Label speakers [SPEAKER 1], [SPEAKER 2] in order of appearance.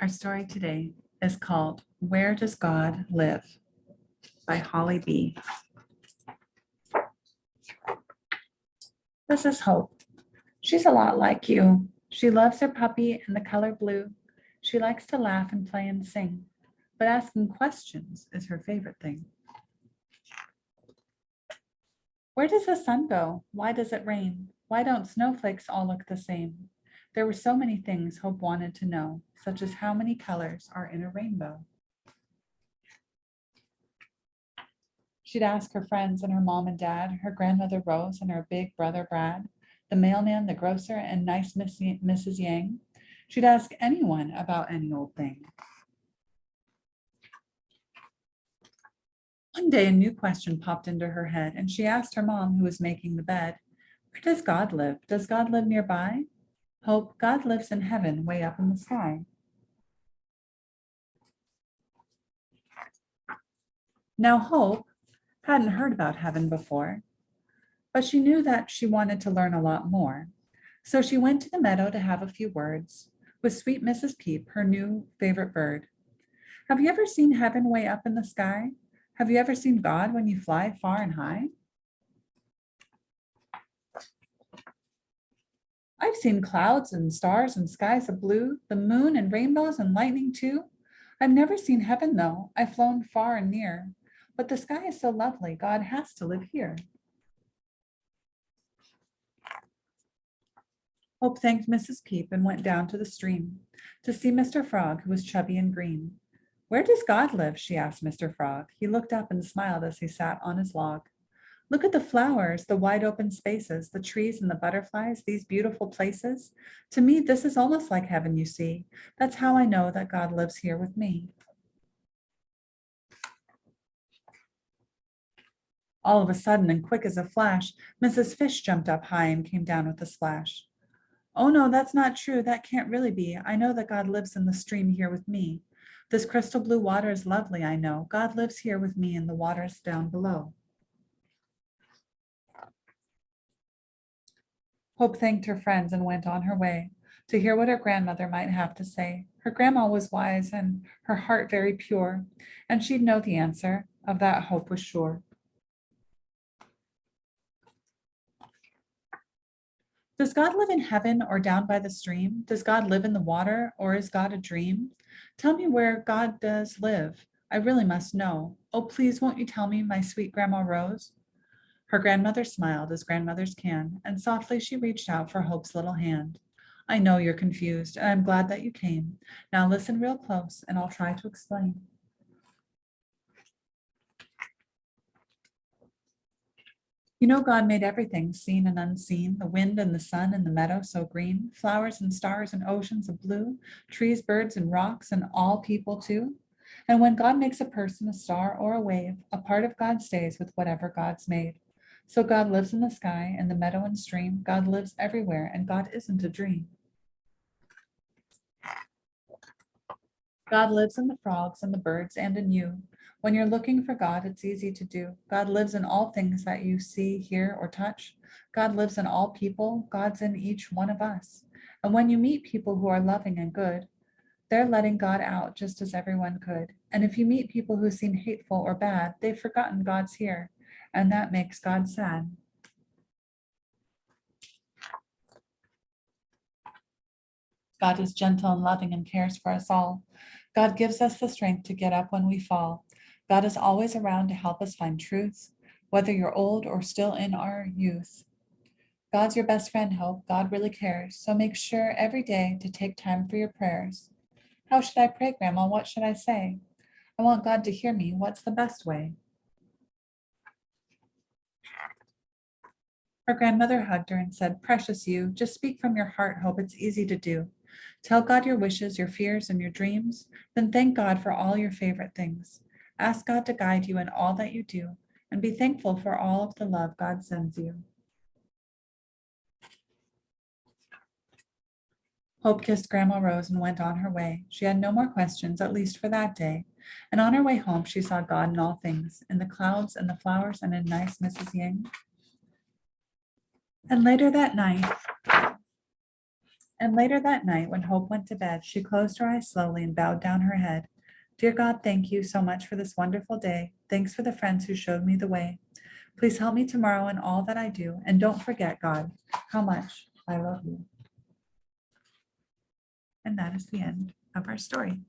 [SPEAKER 1] Our story today is called Where Does God Live? by Holly Bea. This is Hope. She's a lot like you. She loves her puppy and the color blue. She likes to laugh and play and sing, but asking questions is her favorite thing. Where does the sun go? Why does it rain? Why don't snowflakes all look the same? There were so many things Hope wanted to know, such as how many colors are in a rainbow. She'd ask her friends and her mom and dad, her grandmother Rose and her big brother Brad, the mailman, the grocer, and nice Miss Mrs. Yang. She'd ask anyone about any old thing. One day, a new question popped into her head, and she asked her mom, who was making the bed, Where does God live? Does God live nearby? Hope, God lives in heaven, way up in the sky. Now, Hope hadn't heard about heaven before, but she knew that she wanted to learn a lot more. So she went to the meadow to have a few words with sweet Mrs. Peep, her new favorite bird. Have you ever seen heaven way up in the sky? Have you ever seen God when you fly far and high? I've seen clouds and stars and skies of blue, the moon and rainbows and lightning too. I've never seen heaven though. I've flown far and near, but the sky is so lovely. God has to live here. Hope thanked Mrs. Peep and went down to the stream to see Mr. Frog, who was chubby and green. Where does God live? she asked Mr. Frog. He looked up and smiled as he sat on his log. Look at the flowers, the wide open spaces, the trees and the butterflies, these beautiful places. To me, this is almost like heaven, you see. That's how I know that God lives here with me. All of a sudden and quick as a flash, Mrs. Fish jumped up high and came down with a splash. Oh no, that's not true. That can't really be. I know that God lives in the stream here with me. This crystal blue water is lovely, I know. God lives here with me in the waters down below. Hope thanked her friends and went on her way to hear what her grandmother might have to say. Her grandma was wise and her heart very pure, and she'd know the answer. Of that, Hope was sure. Does God live in heaven or down by the stream? Does God live in the water or is God a dream? Tell me where God does live. I really must know. Oh, please, won't you tell me, my sweet Grandma Rose? Her grandmother smiled as grandmothers can, and softly she reached out for Hope's little hand. I know you're confused, and I'm glad that you came. Now listen real close, and I'll try to explain. You know, God made everything, seen and unseen, the wind and the sun and the meadow so green, flowers and stars and oceans of blue, trees, birds and rocks and all people too. And when God makes a person, a star or a wave, a part of God stays with whatever God's made. So God lives in the sky and the meadow and stream. God lives everywhere and God isn't a dream. God lives in the frogs and the birds and in you. When you're looking for God, it's easy to do. God lives in all things that you see, hear, or touch. God lives in all people. God's in each one of us. And when you meet people who are loving and good, they're letting God out just as everyone could. And if you meet people who seem hateful or bad, they've forgotten God's here. And that makes God sad. God is gentle and loving and cares for us all. God gives us the strength to get up when we fall. God is always around to help us find truth, whether you're old or still in our youth. God's your best friend, Hope. God really cares. So make sure every day to take time for your prayers. How should I pray, Grandma? What should I say? I want God to hear me. What's the best way? Her grandmother hugged her and said, Precious you, just speak from your heart, Hope. It's easy to do. Tell God your wishes, your fears, and your dreams. Then thank God for all your favorite things. Ask God to guide you in all that you do, and be thankful for all of the love God sends you. Hope kissed Grandma Rose and went on her way. She had no more questions, at least for that day. And on her way home, she saw God in all things, in the clouds and the flowers and in nice Mrs. Yang. And later that night, And later that night, when Hope went to bed, she closed her eyes slowly and bowed down her head. Dear God, thank you so much for this wonderful day. Thanks for the friends who showed me the way. Please help me tomorrow in all that I do. And don't forget, God, how much I love you. And that is the end of our story.